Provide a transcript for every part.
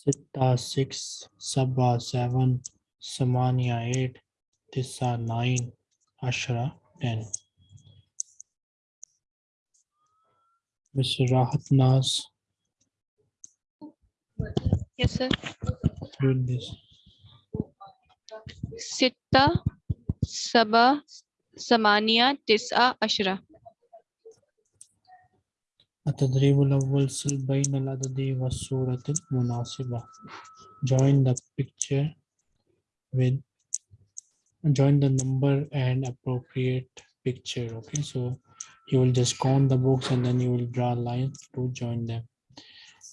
sitta six, sabba seven, samania eight, tissa nine, ashra ten. Mr. Rahat Naz. Yes, sir. Read this. Sitta, sabba, samania, tissa, ashra. التدريب الأول سل بين العدد والصورة المناسبة join the picture with join the number and appropriate picture okay so you will just count the books and then you will draw lines to join them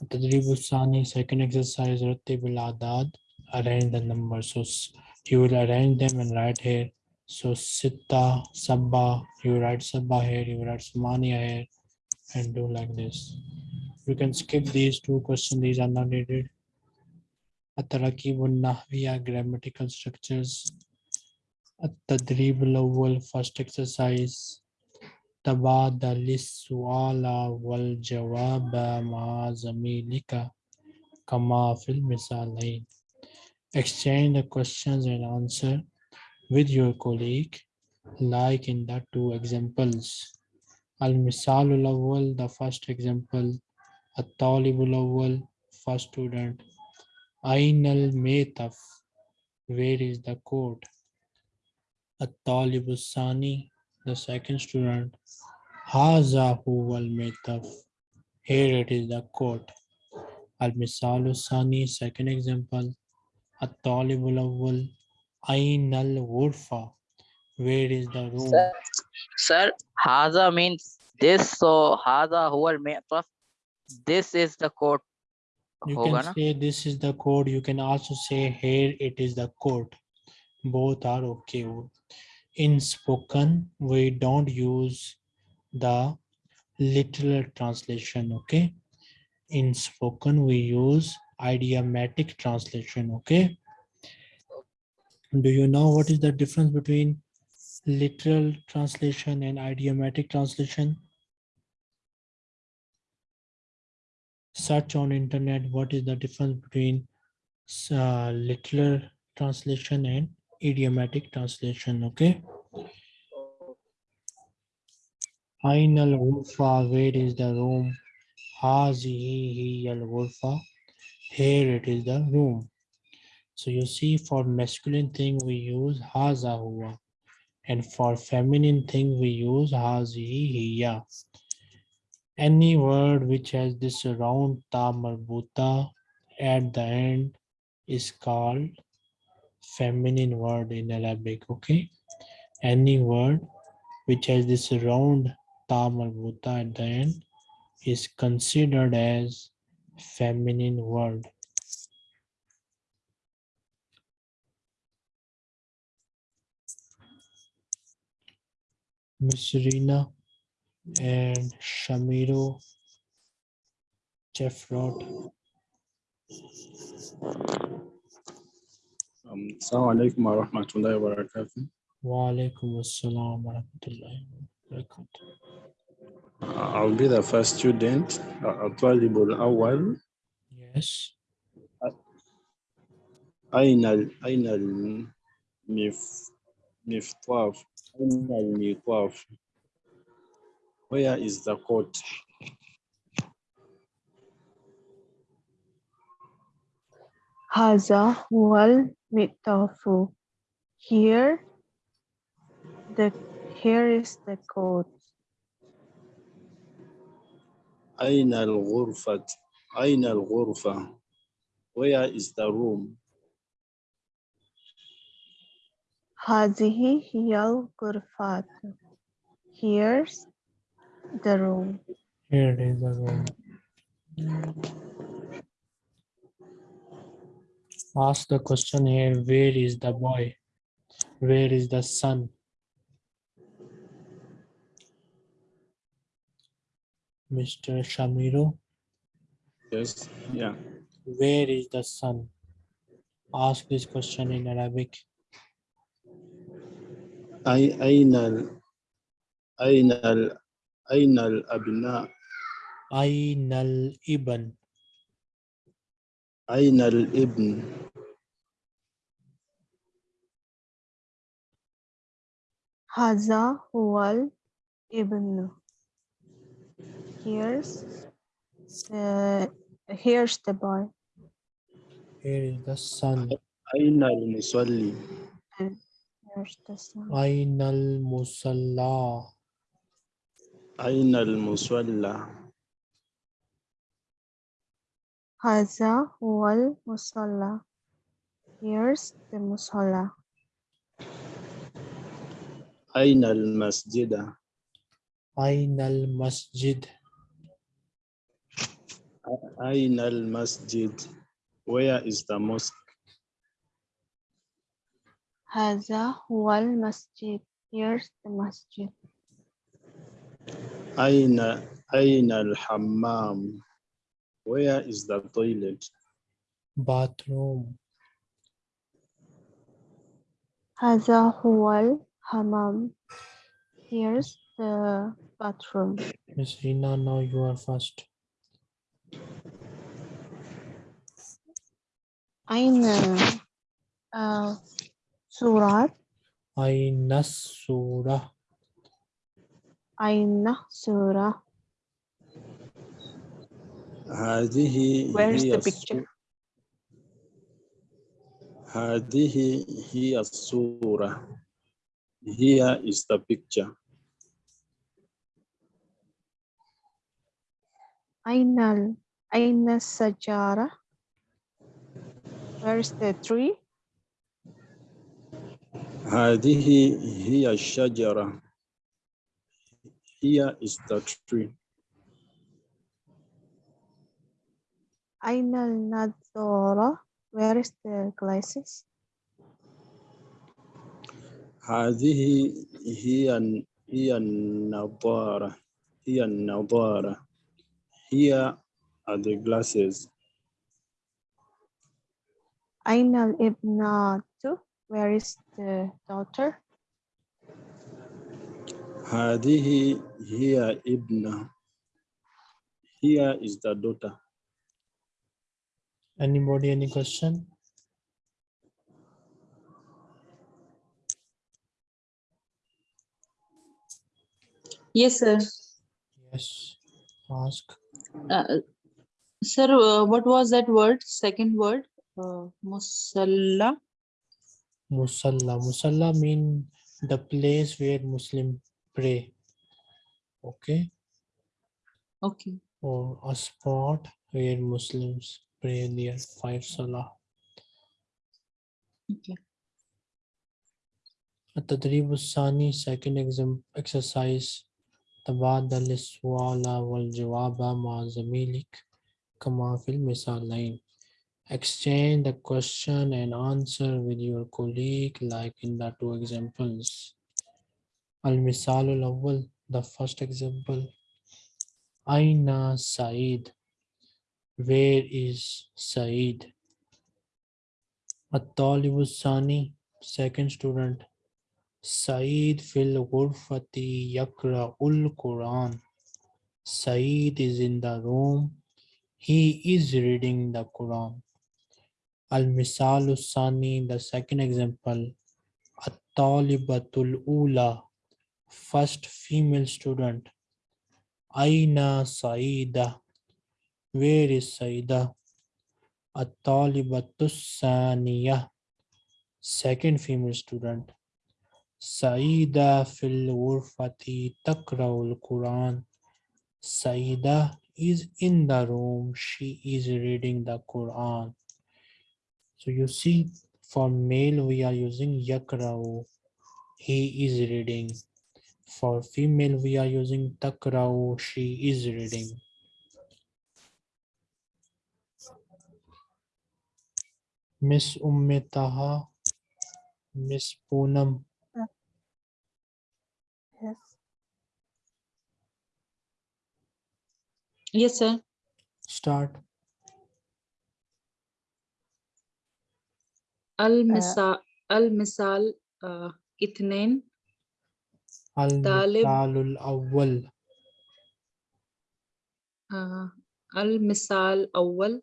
التدريب الثاني second exercise رتب الأعداد arrange the numbers so s- you will arrange them and write here so sita sabba you write sabba here you write samania here and do like this. You can skip these two questions, these are not needed. التراكيب النحوية grammatical structures التدريب الأول first exercise تبادل السؤال والجواب مع زميلك كما في المثالين Exchange the questions and answer with your colleague like in the two examples. المثال الأول the first example الطالب الأول first student أين الميتف where is the code الطالب الثاني the second student هذا هو الميتف here it is the code المثال الثاني second example الطالب الأول أين الغرفة where is the room Sir, Haza means this. So Haza huwal mi'taf. This is the coat. You can say this is the code. You can also say here it is the code. Both are okay. In spoken, we don't use the literal translation. Okay. In spoken, we use idiomatic translation. Okay. Do you know what is the difference between literal translation and idiomatic translation. Search on internet, what is the difference between uh, literal translation and idiomatic translation, okay? Ain al where is the room? Hazihi al here it is the room. So you see for masculine thing we use haza huwa. And for feminine thing, we use has, he, hiya. Any word which has this round ta marbuta at the end is called feminine word in Arabic, okay? Any word which has this round ta marbuta at the end is considered as feminine word Miss Rina and Shamiro Jeffrod. Um, Assalamu alaikum wa rahmatullahi wa barakatuh. Wa alaikum assalam wa rahmatullahi wa barakatuh. Uh, I'll be the first student. Uh, الطالب الأول Yes. أين ال- أين المف- المفتاح أين المفتاح where is the court? Haza wal mitafu. Here, the here is the court. Aina al-ghurfat. Aina al-ghurfa. Where is the room? Hazihi hiyal gurfat. Here's the room. Here it is the room. Ask the question here, where is the boy? Where is the son? Mr. Shamiru? Yes, yeah. Where is the son? Ask this question in Arabic. أي أين ال أين ال أين الأبناء أين الابن? أين الابن هذا هو الابن. Here's the here's the boy. Here is the son. أين المصلي Here's the son. أين المصلى? أين المصلى هذا هو المصلى. Here's the musalla. أين المسجد أين المسجد? أين المسجد Where is the mosque هذا هو المسجد. Here's the masjid. أين أين الحمام Where is the toilet Bathroom. هذا هو الحمام. Here's the bathroom. Miss Rina, now you are first. أين آه سورة أين السورة? أين سورة هذه Where is هي the الصو- picture? هذه هي الصورة Here is the picture أين ال... أين السجارة Where is the tree هذه هي الشجرة Here is the tree أين النظارة Where is the glasses هذه هي هي النظارة هي النظارة Here are the glasses أين الابنة Where is the daughter هذه هي ابنة Here is the daughter Anybody, any question? Yes, sir. Yes. Ask. Uh, sir, uh, what was that word? Second word? Uh, musalla. Musalla. Musalla mean the place where Muslim pray. Okay. Okay. Or a spot where Muslims pray their five salah. Okay. التدريب الثاني second exam exercise تبادل السؤال والجواب مع زميلك كما في المثالين exchange the question and answer with your colleague like in the two examples. Al-misal al-awwal the first example. Aina said where is said at-talibu sani second student. Said fil ghurfati yakra'ul quran. Said is in the room. He is reading the quran. Al-Misal Sani, the second example. At-Talibatul Ula, first female student. Aina Saida, where is Saida? At-Talibatus Saniya, second female student. Saida fil ghurfati takra'ul Quran. Saida is in the room. She is reading the Quran. So you see, for male we are using yakrao. He is reading. For female we are using takrao. She is reading. Miss Umme Taha, Miss Poonam, Yes. Yes, sir. start. المثال المثال آه، اثنين. المثال الأول. آه، المثال أول.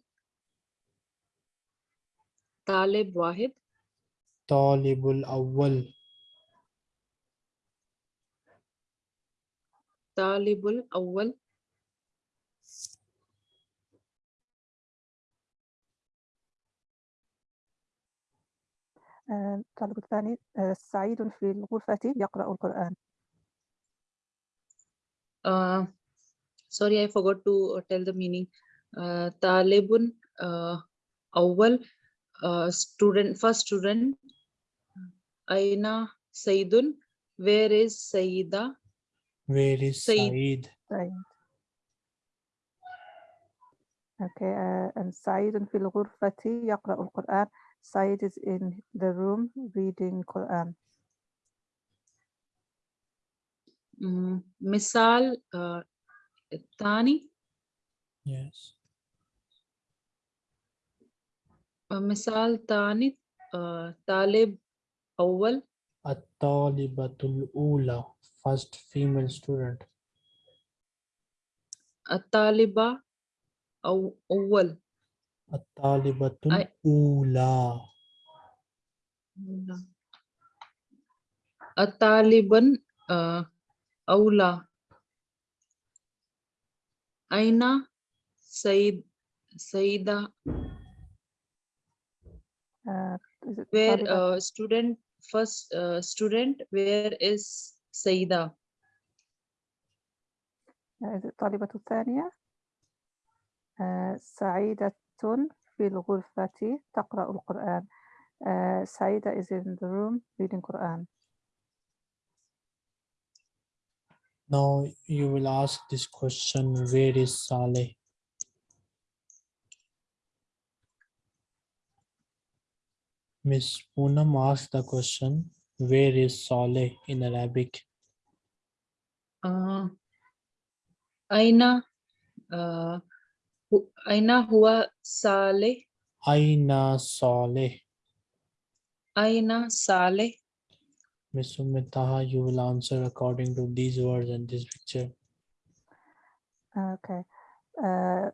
طالب واحد. طالب الأول. طالب الأول. آه، الطالب الثاني آه، سعيد في الغرفة يقرأ القرآن uh, sorry I forgot to uh, tell the meaning uh, طالب uh, أول uh, student first student أين سيد where is سيدة Where is Saeed. Saeed? سعيد Okay, uh, and سعيد في الغرفة يقرأ القرآن Said is in the room reading Quran. Mm-hmm. Misal uh, Tani? Yes. Uh, misal Tani uh, Talib Awal? At-Talibatul Ula, first female student. At-Taliba Awal. الطالبة الأولى. الطالبا آه، أولى. أين سيد سيدة؟ uh, it where uh, student first uh, student. Where is سيدة؟ is it الطالبة الثانية سعيدة في الغرفة تقرأ القرآن uh, سعيدة is in the room reading Quran Now you will ask this question, where is Saleh? Miss Poonam asked the question, where is Saleh in Arabic? آه، أين آه، Aina hua Saleh? Aina Saleh. Aina Saleh. Ms. Umme Taha, you will answer according to these words and this picture. Okay. Uh,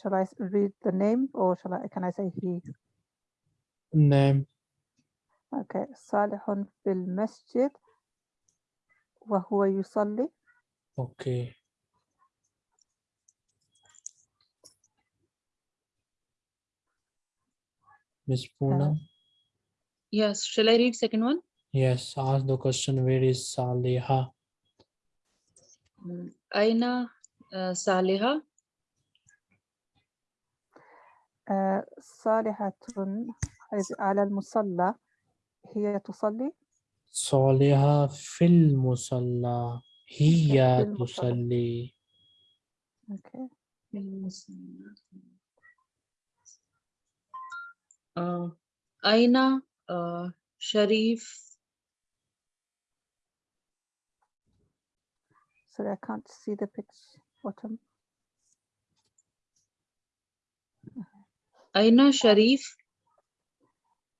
shall I read the name or shall I, can I say he? Name. Okay. Salihun fil masjid wa huwa yusalli. Okay. Miss Poonam, yes shall I read second one yes, ask the question, where is أين آه، صالحة آه، صالحة is على المصلى هي تصلي صالحة في المصلى هي في المصلى. آه، أين آه، شريف؟ Sorry I can't see the picture. Bottom. أين شريف؟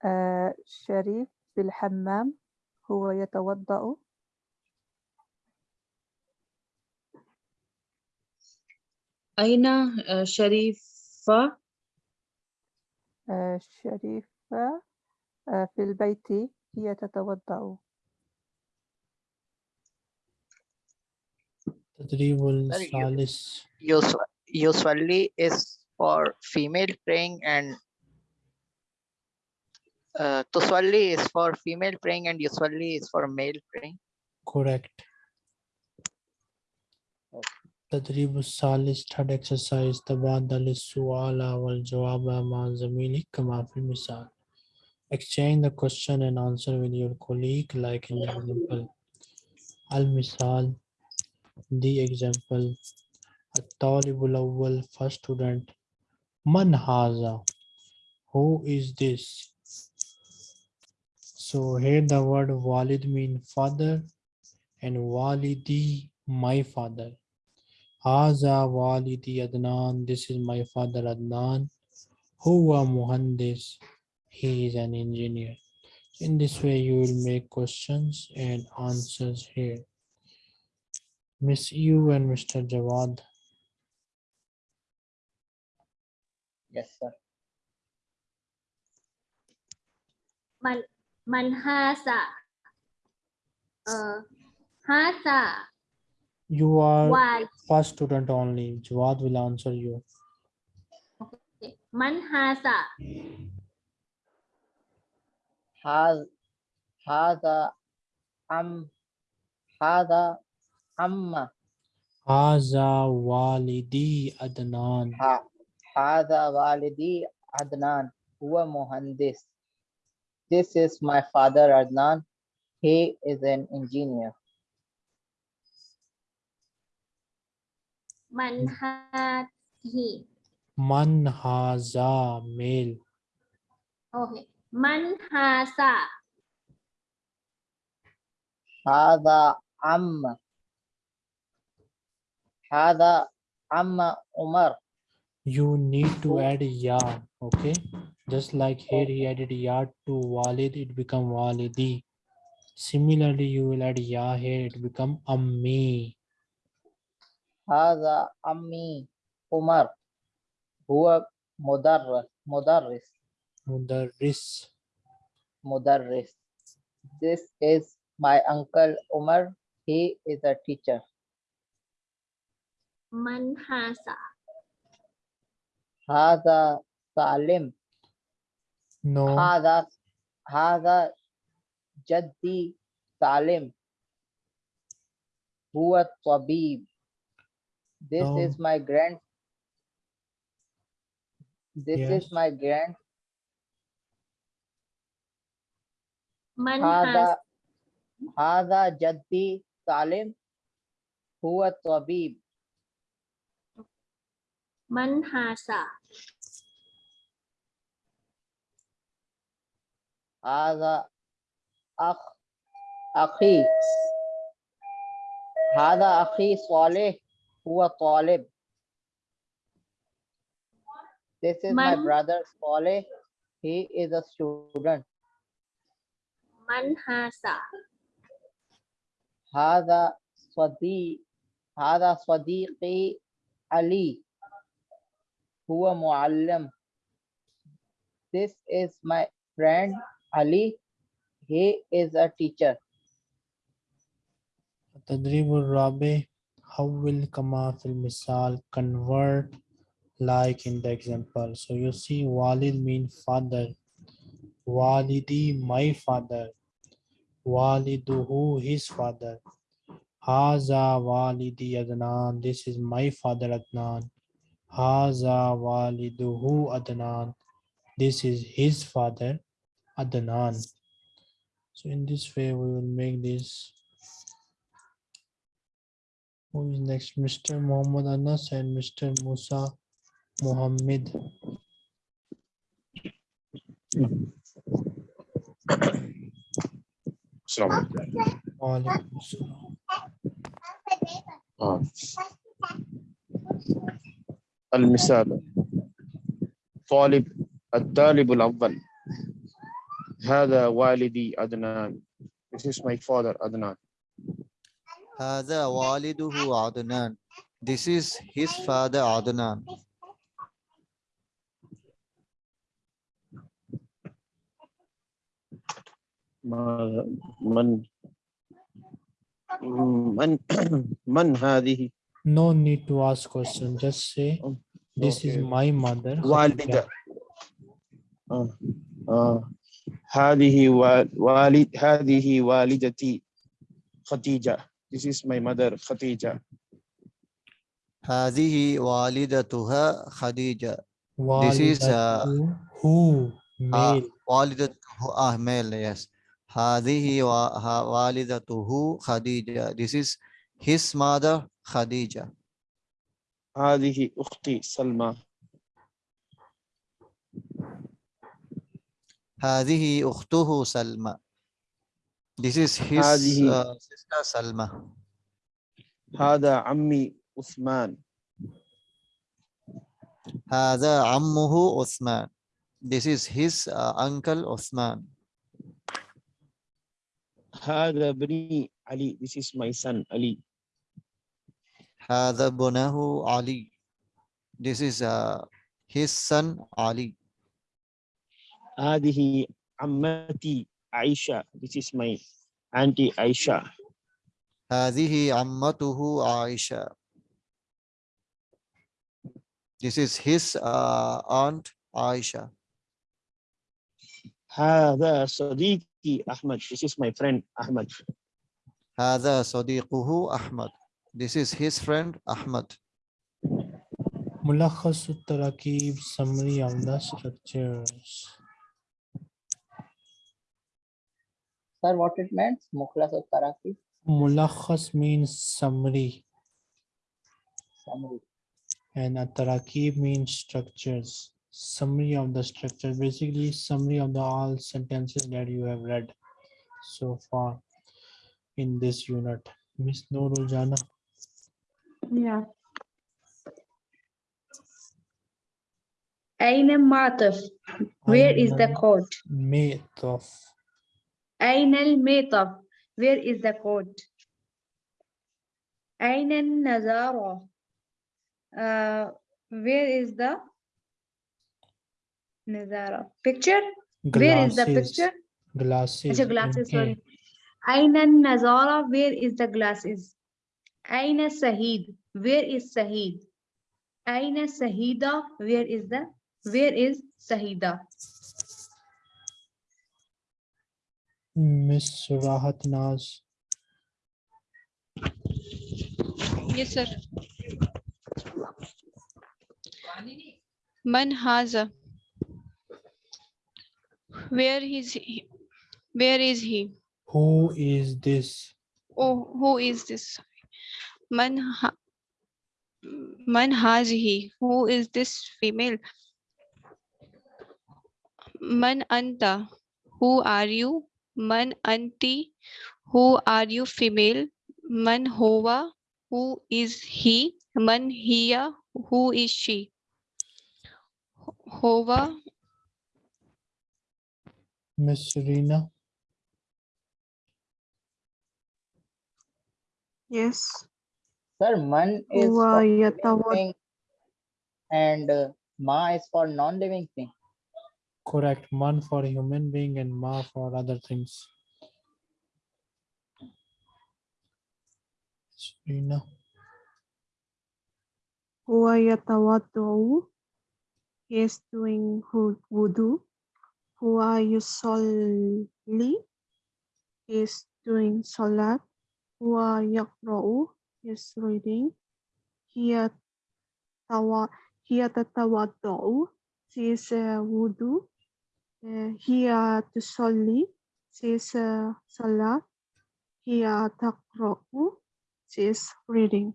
آه، شريف في الحمام هو يتوضأ. أين آه، شريفة؟ آه، شريفة آه، في البيت هي تتوضأ تدريب you- الثالث Us- usually is for female praying and uh, tusalli is for female praying and usually is for male praying. correct تدريب الثالث third exercise تبادل السؤال والجواب مع زميلك كما في المثال exchange the question and answer with your colleague like in the example المثال the example الطالب الأول first student من هذا Who is this? So here the word walid mean father and walidi my father. Haza walidi Adnan. This is my father Adnan. Huwa muhandis. He is an engineer. In this way, you will make questions and answers here. Miss you and Mr. Jawad. Yes, sir. Man, man hasa. Uh, hasa. You are Why? first student only. Jawad will answer you. Okay. Man hasa. Has, hada, am, um, hada, amma. Um. Haza walidi Adnan. Ha, Wali walidi Adnan. Huwa muhandis. This is my father Adnan. He is an engineer. Manhazi. Manhaza male. Okay. Manhasa. Hada Amma. Hada Amma Umar. You need to add ya, okay? Just like here he added ya to Walid, it become Walidi. Similarly, you will add ya here, it become Ammi. Hada Ami Umar. Hua Modarra Modarris. Modarris. Modarris. This is my uncle Umar. He is a teacher. Man Hasa. Hada Salim. No. Hada Hada Jaddi Salim. Hua this no. is my grand. This yes. is my grand. هذا هذا جدي سالم هو طبيب. من هذا؟ هذا أخ أخي هذا أخي صالح who Talib. This is man, my brother Saleh. He is a student. Man hasa. Hada Swadi. Hada Swadiqi Ali. Huwa Muallim. This is my friend Ali. He is a teacher. Tadribul Rabi how will comma fil misal convert like in the example? So you see walid mean father. Walidi my father. Waliduhu his father. Haza walidi adnan this is my father adnan. Haza waliduhu adnan this is his father adnan. So in this way we will make this who is next? Mr. Muhammad Anas and Mr. Musa Muhammad. السلام عليكم Walaikum Assalam. آه. المثال طالب الطالب الأول هذا والدي عدنان This is my father Adnan هذا والده عدنان. This is his father Adnan. ما- من من من هذه No need to ask question. Just say this is Okay. my mother. والدة Khadija." آه. آه. هذه wa- والد هذه والدتي خديجة This is my mother خديجة هذه والدتها خديجة. This is, uh, Walidatu who آه، male. والدته ah male yes. هذه wa- ha- والدته خديجة. This is his mother Khadija. هذه أختي سلمى هذه أخته سلمى. This is his هذه- uh, sister Salma. هذا عمي عثمان هذا عمه عثمان. This is his uh, uncle Uthman. هذا ابني علي this is my son Ali هذا ابنه علي. This is uh, his son Ali. هذه عمتي عائشة this is my auntie Aisha هذه عمته عائشة. This is his uh, aunt Aisha. هذا صديقي أحمد this is my friend Ahmad هذا صديقه أحمد. This is his friend Ahmad. ملخص التراكيب summary of the structures Sir, what it means? Mukhlas or Taraki? Mulakhas means summary. Summary. And Ataraki means structures. Summary of the structure. Basically, summary of the all sentences that you have read so far in this unit. Miss Noorul Jana. Yeah. Aina Mataf. Where is the court? Mataf. أين الميطة where is the coat أين النظارة uh, where is the نظارة picture? Glasses. where is the picture? Glasses Achha, glasses okay. sorry. أين النظارة where is the glasses? أين الشهيد where is شهيد أين الشهيدة where is the where is شهيدة miss Rahat Naz Yes, sir. Man haza. Where is he? Where is he? who is this Oh, who is this? Man ha Man hazihi. Who is this female? Man anta. Who are you? man anti, who are you female, man hova, who is he, man hiya, who is she. Hova. Miss Serena. Yes. Sir, man is for living and uh, ma is for non-living thing. Correct. Man for human being and ma for other things. Serena. He is doing wudu. are you He is doing salat. are you? He is reading. He tawa. Hiya tatawadda'u. She is a wudu. هي تصلي she is uh, salat هي تقرأ she is reading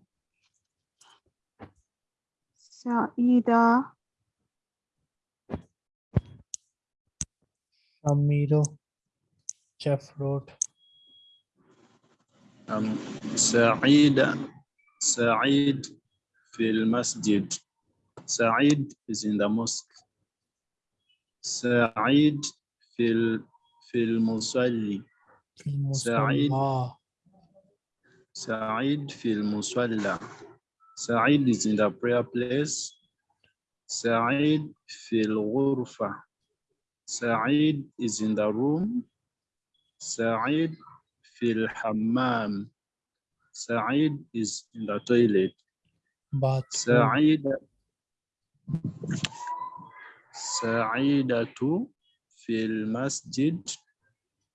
سعيدة Amiro Chef wrote Um, سعيد سعيد في المسجد سعيد is in the mosque سعيد في ال في المصلي في سعيد. المصلى سعيد في المصلى سعيد is in the prayer place سعيد في الغرفة سعيد is in the room سعيد في الحمام سعيد is in the toilet bathroom سعيدة Sa'idatu fil masjid.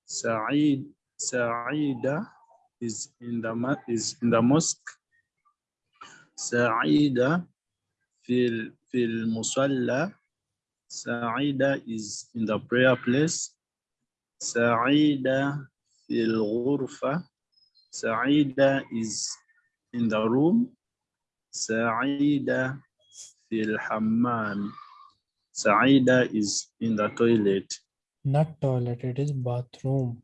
Sa'id Sa'ida is in the is in the mosque. Sa'ida fil fil musalla. Sa'ida is in the prayer place. Sa'ida fil ghurfa. Sa'ida is in the room. Sa'ida fil hammam. سعيدة is in the toilet Not toilet, it is bathroom.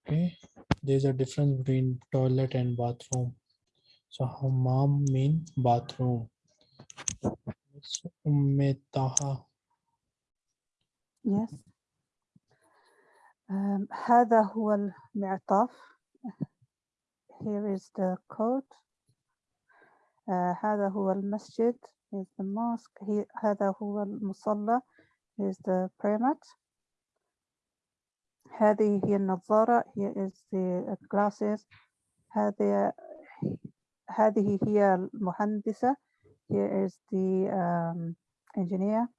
Okay, there's a difference between toilet and bathroom. So hammam mean bathroom. Miss Umme Taha. Yes. Um, هذا هو المعطف. Here is the code. Uh, هذا هو المسجد. Here's the mosque. هذا هو المصلى. Here's the prayer mat. هذه هي النظارة. Here is the uh, glasses. Hadi هذه هي المهندسة. Here is the um, engineer.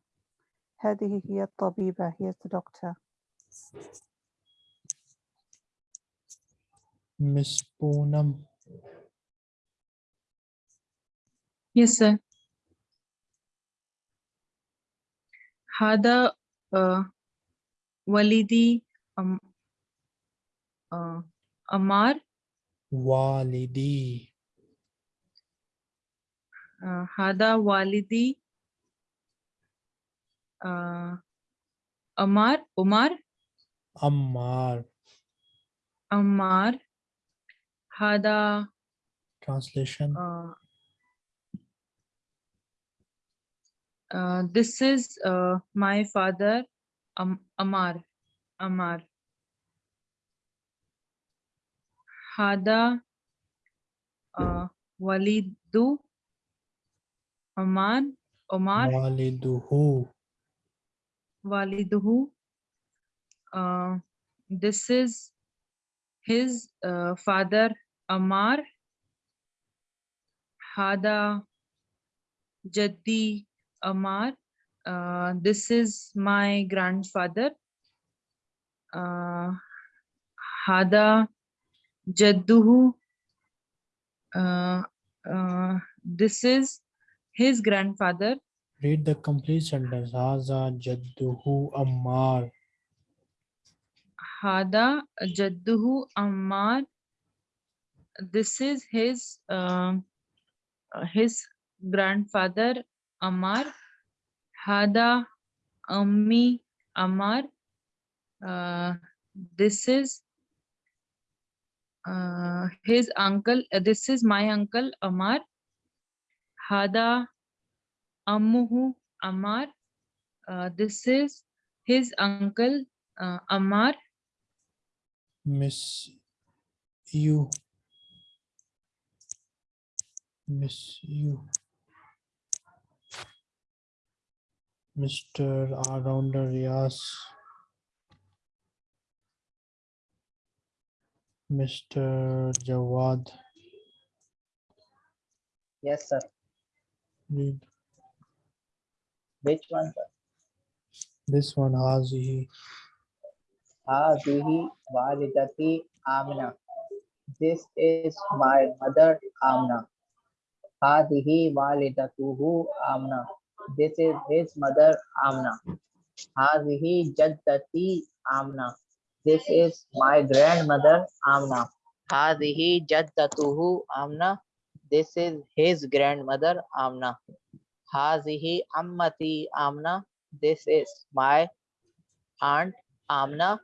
Hadi here الطبيبة. Here's the doctor. Miss Poonam. Yes, sir. هذا uh, والدي أم uh, أمار Walidi. uh, هذا والدي uh, أمار أمار Ammar. أمار هذا Translation. uh, Uh, this is uh, my father, um, Amar. Amar. Hada uh, Walidu Omar. Omar. Waliduhu. Waliduhu. Uh, this is his uh, father, Amar. Hada Jaddi Amar uh, this is my grandfather uh, Hada Jadduhu uh, uh, this is his grandfather Read the complete sentence. Haza Jadduhu Ammar. Hada Jadduhu Ammar. This is his um, uh, his grandfather Ammar. Hada Ammi Amar. Uh, this is uh, his uncle. uh, this is my uncle Amar. Hada Ammuhu Amar. Uh, this is his uncle uh, Ammar. Miss you. Miss you. Mr. All-Rounder Riaz. Mr. Jawad. Yes, sir. Read Which one, sir? this one. Hazihi. Hadihi walidati Amna. This is my mother Amna. Hadihi walidatuhu Amna. This is his mother Amna. Hadihi jaddati Amna. This is my grandmother Amna. Hadihi jaddatuhu Amna. This is his grandmother Amna. Hazihi ammati Amna. This is my aunt Amna.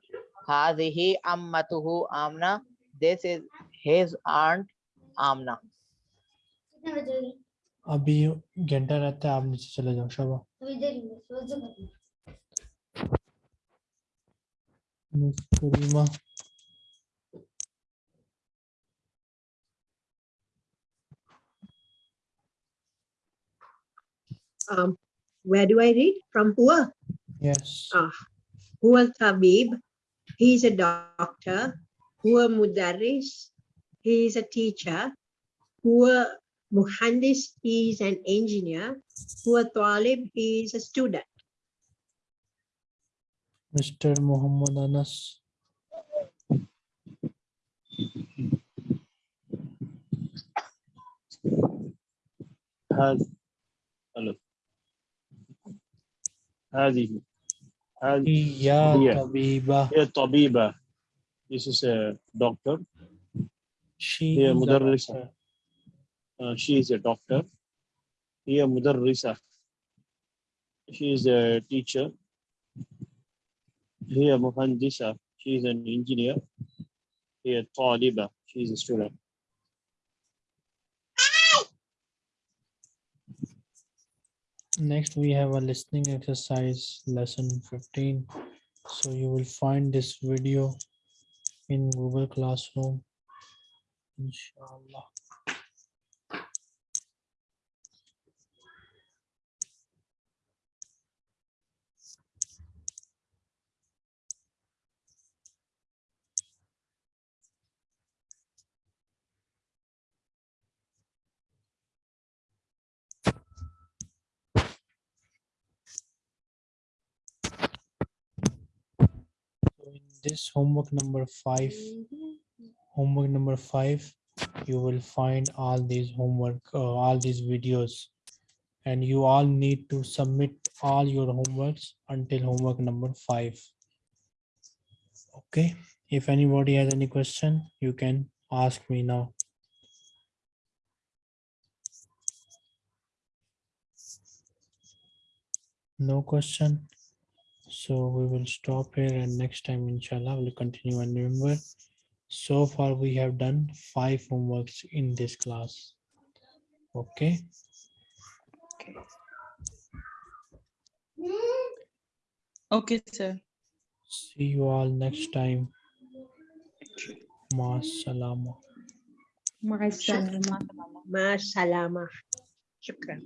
Hazihi ammatuhu Amna. This is his aunt Amna. अभी घंटा रहता है आप नीचे चले जाओ शाबा miss Karima Um, where do I read? From Hua? yes Ah, Hua Tabib. He's a doctor. Hua Mudaris. He's a teacher. Hua Muhandis. He's an engineer. Hua Talib. He's a student. Mr. Muhammad Anas هذا ألف هذه هذه يا هي. طبيبة هي طبيبة This is a doctor. she هي is a مدرسة. uh, she is a doctor. Here, Risa. She is a teacher. Here, mohandisa. She is an engineer. Here, Taliba. She is a student. Next, we have a listening exercise lesson 15. So you will find this video in Google Classroom, inshallah. This homework number five, homework number five, you will find all these homework, uh, all these videos. And you all need to submit all your homeworks until homework number five. Okay, if anybody has any question, you can ask me now. No question. So we will stop here and next time inshallah we'll continue and remember so far we have done five homeworks in this class. Okay. Okay, okay sir. See you all next time. Ma salama. Ma salama. Ma salama. Shukran.